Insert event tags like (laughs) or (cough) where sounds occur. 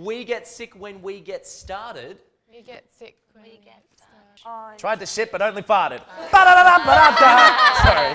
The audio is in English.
We get sick when we get started. We get sick when we get started. Tried to shit but only farted. (laughs) Sorry.